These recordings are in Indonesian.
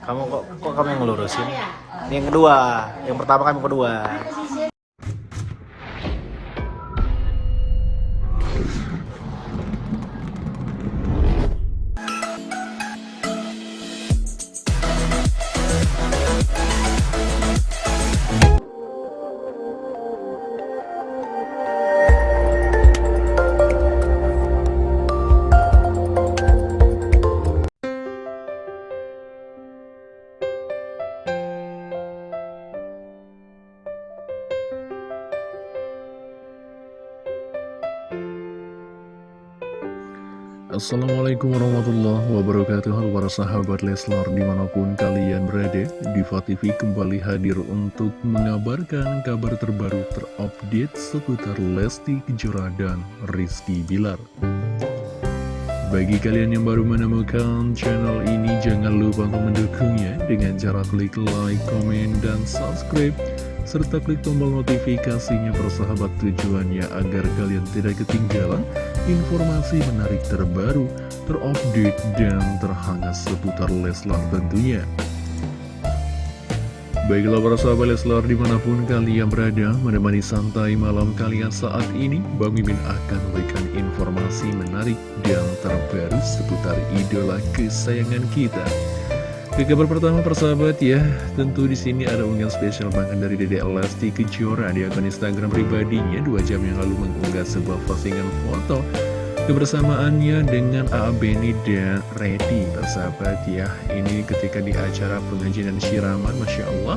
Kamu kok kok kamu yang ngelurusin? Yang kedua, yang pertama kamu kedua. Assalamualaikum warahmatullahi wabarakatuh. Halo para sahabat Leslar di mana pun kalian berada Diva TV kembali hadir untuk mengabarkan kabar terbaru terupdate seputar Lesti Kejora dan Rizky Bilar. Bagi kalian yang baru menemukan channel ini jangan lupa untuk mendukungnya dengan cara klik like, comment, dan subscribe serta klik tombol notifikasinya persahabat tujuannya agar kalian tidak ketinggalan informasi menarik terbaru, terupdate, dan terhangat seputar Leslar tentunya. Baiklah para sahabat Leslar di mana pun kalian berada menemani santai malam kalian saat ini Bang Mimin akan memberikan informasi menarik dan terbaru seputar idola kesayangan kita ke kabar pertama persahabat ya, tentu di sini ada unggahan spesial banget dari Dede Elasti Kejora di akun Instagram pribadinya dua jam yang lalu mengunggah sebuah postingan foto kebersamaannya dengan A.A. Beni dan Reddy persahabat ya. Ini ketika di acara pengajian dan syiraman, Masya Allah.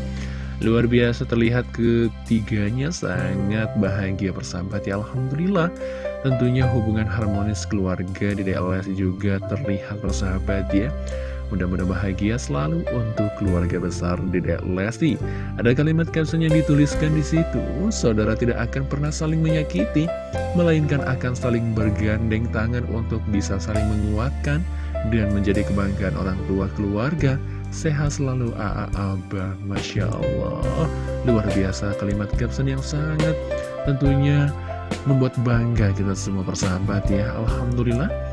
Luar biasa terlihat ketiganya sangat bahagia persahabat ya Alhamdulillah Tentunya hubungan harmonis keluarga di DLS juga terlihat persahabat ya Mudah-mudahan bahagia selalu untuk keluarga besar Dedek Lesti. Ada kalimat caption yang dituliskan di situ, saudara tidak akan pernah saling menyakiti, melainkan akan saling bergandeng tangan untuk bisa saling menguatkan dan menjadi kebanggaan orang tua keluarga. Sehat selalu AA Abah, Masya Allah. Luar biasa kalimat caption yang sangat tentunya membuat bangga kita semua persahabat ya. Alhamdulillah.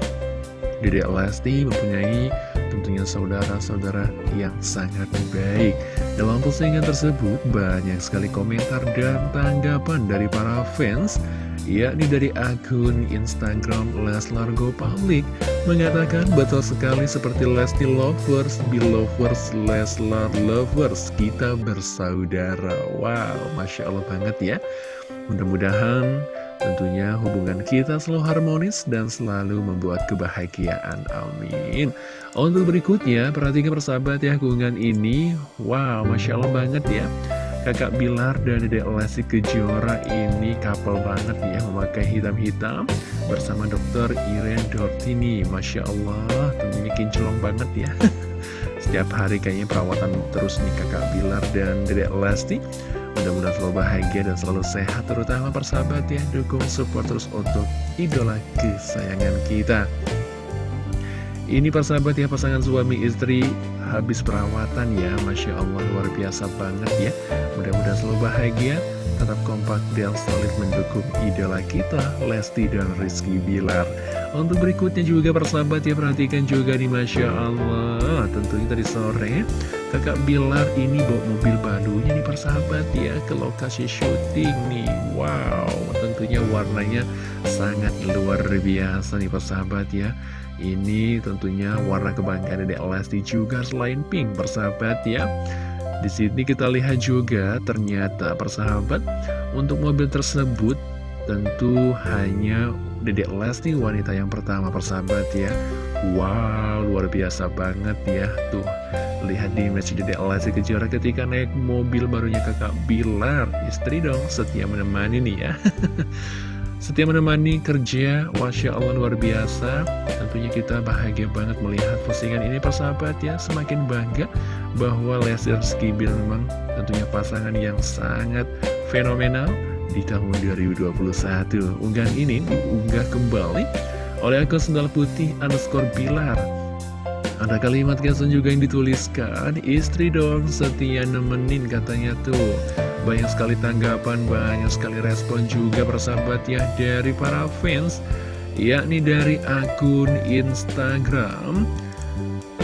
Dedek Lesti mempunyai tentunya saudara-saudara yang sangat baik. Dalam postingan tersebut banyak sekali komentar dan tanggapan dari para fans, yakni dari akun Instagram Leslar Go Public mengatakan betul sekali seperti Lesti Lovers, Belovers, Leslar Lovers, kita bersaudara. Wow, Masya Allah banget ya. Mudah-mudahan Tentunya hubungan kita selalu harmonis dan selalu membuat kebahagiaan. Amin. Untuk berikutnya, perhatikan persahabat ya hubungan ini. Wow, Masya Allah banget ya. Kakak Bilar dan Dede Lesti Kejora ini couple banget ya memakai hitam-hitam bersama dokter Iren Dortini. Masya Allah, tentunya kinclong banget ya. Setiap hari kayaknya perawatan terus nih kakak Bilar dan Dede Lesti. Mudah-mudahan selalu bahagia dan selalu sehat Terutama persahabat ya. Dukung support terus untuk idola kesayangan kita. Ini persahabat ya pasangan suami istri. Habis perawatan ya Masya Allah luar biasa banget ya. Mudah-mudahan selalu bahagia Tetap kompak dan solid mendukung idola kita Lesti dan Rizky Bilar. Untuk berikutnya juga persahabat ya Perhatikan juga nih Masya Allah. Tentunya tadi sore Kakak Bilar ini bawa mobil barunya nih persahabat ya ke lokasi syuting nih. Wow tentunya warnanya sangat luar biasa nih persahabat ya. Ini tentunya warna kebanggaan dari Lesti juga selain pink persahabat ya. Di sini kita lihat juga ternyata persahabat untuk mobil tersebut tentu hanya Dedek Lesti wanita yang pertama persahabat ya. Wow luar biasa banget ya. Tuh Lihat di image Dede Lesti Kejora ketika naik mobil barunya kakak Bilar Istri dong setia menemani nih ya. Setia menemani kerja Masya Allah luar biasa. Tentunya kita bahagia banget melihat postingan ini persahabat ya. Semakin bangga bahwa Lesti Rizky Bilar memang tentunya pasangan yang sangat fenomenal di tahun 2021 Unggahan ini diunggah kembali oleh akun sendal putih underscore Bilar ada kalimat caption juga yang dituliskan Istri dong setia nemenin katanya tuh. Banyak sekali tanggapan, banyak sekali respon juga persahabat ya Dari para fans Yakni dari akun Instagram.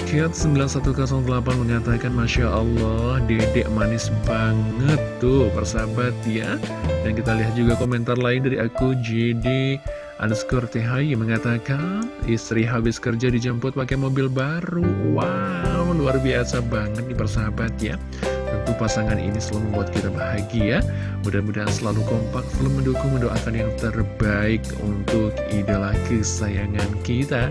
Cat 9108 mengatakan Masya Allah dedek manis banget tuh persahabat ya. Dan kita lihat juga komentar lain dari aku JD underscore THI mengatakan Istri habis kerja dijemput pakai mobil baru. Wow luar biasa banget nih persahabat ya. Tentu pasangan ini selalu membuat kita bahagia. Mudah-mudahan selalu kompak, selalu mendukung, mendoakan yang terbaik untuk idola kesayangan kita.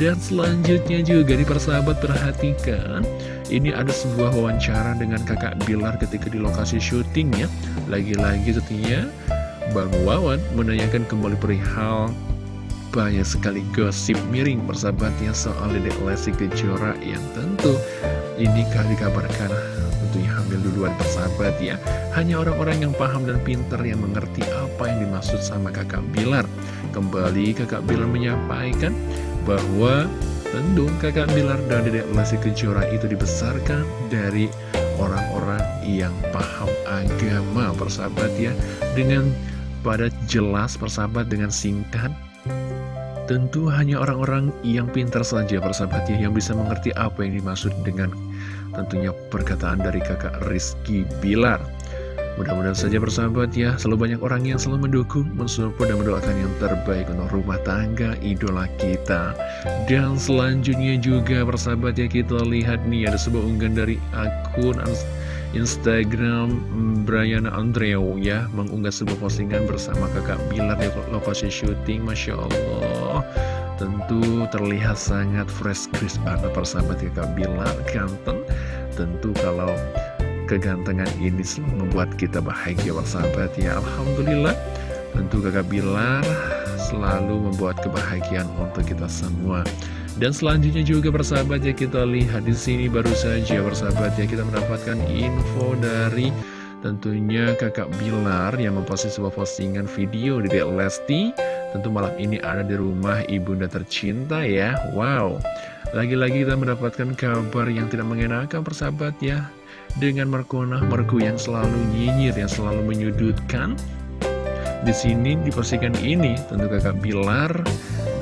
Dan selanjutnya juga di persahabat perhatikan. Ini ada sebuah wawancara dengan kakak Bilar ketika di lokasi syuting ya. Lagi-lagi tentunya Bang Wawan menanyakan kembali perihal banyak sekali gosip miring persahabatnya soal Dedek Lesti Kejora yang tentu ini dikabarkan tentunya hamil duluan persahabat ya Hanya orang-orang yang paham dan pintar yang mengerti apa yang dimaksud sama kakak Bilar. Kembali kakak Bilar menyampaikan bahwa tentu kakak Bilar dan Dedek Lesti Kejora itu dibesarkan dari orang-orang yang paham agama persahabat ya Dengan pada jelas persahabat dengan singkat. Tentu hanya orang-orang yang pintar saja persahabat ya Yang bisa mengerti apa yang dimaksud dengan tentunya perkataan dari kakak Rizky Bilar. Mudah-mudahan saja persahabat ya Selalu banyak orang yang selalu mendukung Mensupport dan mendoakan yang terbaik Untuk rumah tangga idola kita. Dan selanjutnya juga persahabat ya Kita lihat nih ada sebuah unggahan dari akun Instagram Brian Andreu ya mengunggah sebuah postingan bersama kakak Bilar di lokasi syuting Masya Allah. Tentu terlihat sangat fresh crisp banget persahabat kakak Bilar ganteng. Tentu kalau kegantengan ini selalu membuat kita bahagia persahabat ya Alhamdulillah. Tentu kakak Bilar selalu membuat kebahagiaan untuk kita semua dan selanjutnya juga persahabat ya kita lihat di sini baru saja persahabat ya kita mendapatkan info dari tentunya kakak Bilar yang memposting sebuah postingan video di Lesti. Tentu malam ini ada di rumah ibunda tercinta ya. Wow. Lagi-lagi kita mendapatkan kabar yang tidak mengenakan persahabat ya. Dengan Markona Marku yang selalu nyinyir yang selalu menyudutkan. Di sini di postingan ini tentu kakak Bilar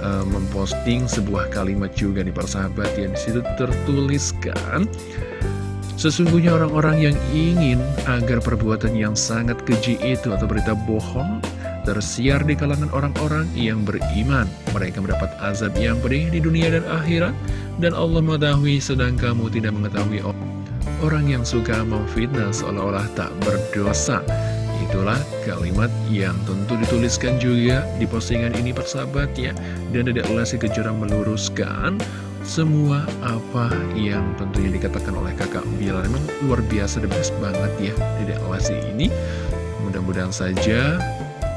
uh, memposting sebuah kalimat juga nih persahabat yang di situ tertuliskan Sesungguhnya orang-orang yang ingin agar perbuatan yang sangat keji itu atau berita bohong tersiar di kalangan orang-orang yang beriman. Mereka mendapat azab yang pedih di dunia dan akhirat, dan Allah mengetahui sedang kamu tidak mengetahui orang yang suka memfitnah seolah-olah tak berdosa. Itulah kalimat yang tentu dituliskan juga di postingan ini persahabat ya. Dan tidak Lesti Kejora meluruskan semua apa yang tentunya dikatakan oleh kakak Bilar Memang luar biasa the best banget ya. Dedek Lesti ini. Mudah-mudahan saja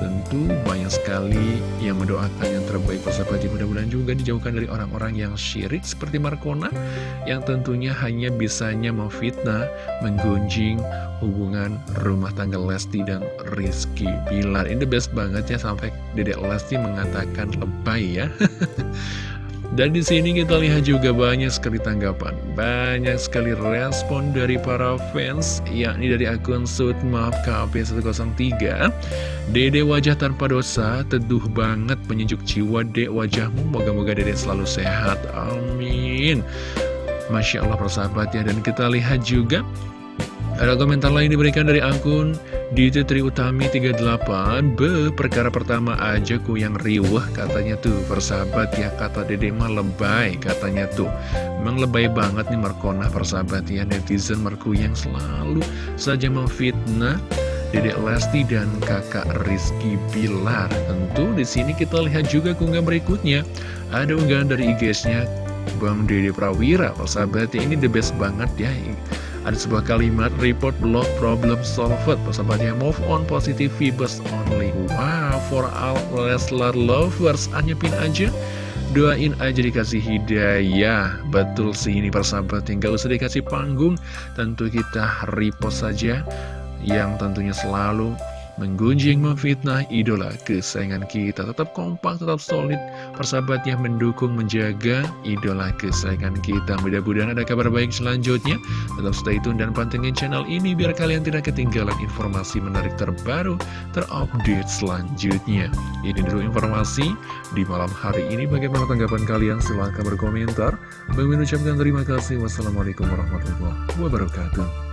Tentu banyak sekali yang mendoakan yang terbaik persahabat Mudah-mudahan juga dijauhkan dari orang-orang yang syirik seperti Markona Yang tentunya hanya bisanya memfitnah, menggunjing hubungan rumah tangga Lesti dan Rizky Bilar. Ini the best banget ya sampai Dedek Lesti mengatakan lebay ya Dan di sini kita lihat juga banyak sekali tanggapan, banyak sekali respon dari para fans, yakni dari akun Sutmap KP103. Dede wajah tanpa dosa, teduh banget menyejuk jiwa dek wajahmu, moga-moga dede selalu sehat, amin. Masya Allah persahabat ya, dan kita lihat juga ada komentar lain diberikan dari akun DJ Tri Utami 38 Be, perkara pertama aja ku yang riwah katanya tuh. Persahabat ya, kata dede mah lebay katanya tuh. Memang lebay banget nih Markona persahabat ya Netizen Marku yang selalu saja memfitnah Dedek Lesti dan kakak Rizky Bilar. Tentu di sini kita lihat juga keunggahan berikutnya. Ada unggahan dari IG-nya Bang Dede Prawira. Persahabat ya, ini the best banget ya ada sebuah kalimat report blog problem solved. Persahabatnya move on positive vibes only. Wow for all Leslar lovers hanya pin aja. Doain aja dikasih hidayah. Betul sih ini persahabat tinggal usah dikasih panggung. Tentu kita repost saja yang tentunya selalu menggunjing, memfitnah idola kesayangan kita. Tetap kompak, tetap solid, persahabatnya mendukung, menjaga idola kesayangan kita. Mudah-mudahan ada kabar baik selanjutnya. Tetap stay tune dan pantengin channel ini biar kalian tidak ketinggalan informasi menarik terbaru, terupdate selanjutnya. Ini dulu informasi di malam hari ini. Bagaimana tanggapan kalian? Silahkan berkomentar. Bang Min ucapkan terima kasih. Wassalamualaikum warahmatullahi wabarakatuh.